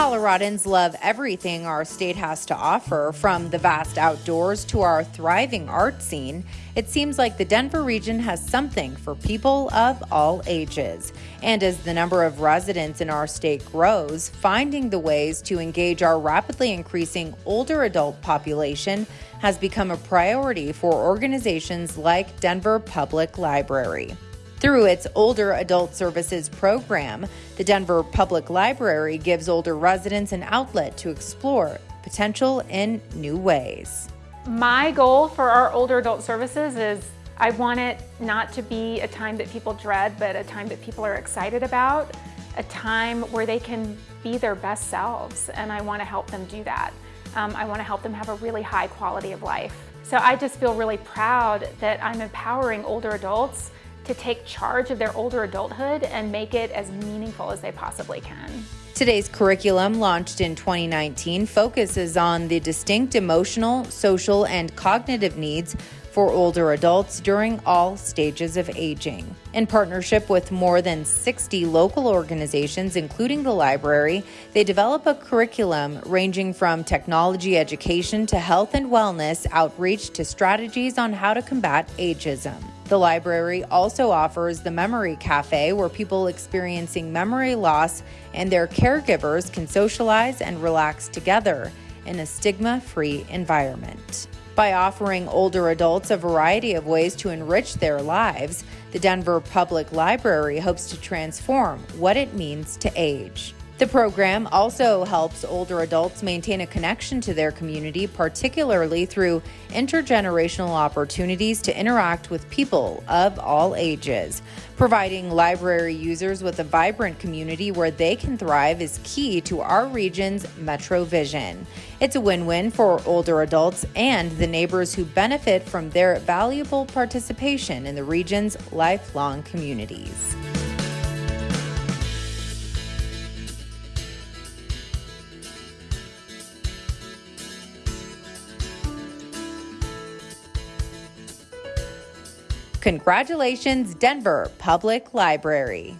Coloradans love everything our state has to offer, from the vast outdoors to our thriving art scene. It seems like the Denver region has something for people of all ages. And as the number of residents in our state grows, finding the ways to engage our rapidly increasing older adult population has become a priority for organizations like Denver Public Library. Through its Older Adult Services program, the Denver Public Library gives older residents an outlet to explore potential in new ways. My goal for our Older Adult Services is I want it not to be a time that people dread, but a time that people are excited about, a time where they can be their best selves, and I want to help them do that. Um, I want to help them have a really high quality of life. So I just feel really proud that I'm empowering older adults to take charge of their older adulthood and make it as meaningful as they possibly can. Today's curriculum, launched in 2019, focuses on the distinct emotional, social, and cognitive needs for older adults during all stages of aging. In partnership with more than 60 local organizations, including the library, they develop a curriculum ranging from technology education to health and wellness outreach to strategies on how to combat ageism. The library also offers the Memory Cafe, where people experiencing memory loss and their caregivers can socialize and relax together in a stigma free environment. By offering older adults a variety of ways to enrich their lives, the Denver Public Library hopes to transform what it means to age. The program also helps older adults maintain a connection to their community, particularly through intergenerational opportunities to interact with people of all ages. Providing library users with a vibrant community where they can thrive is key to our region's Metro Vision. It's a win win for older adults and the neighbors who benefit from their valuable participation in the region's lifelong communities. Congratulations, Denver Public Library.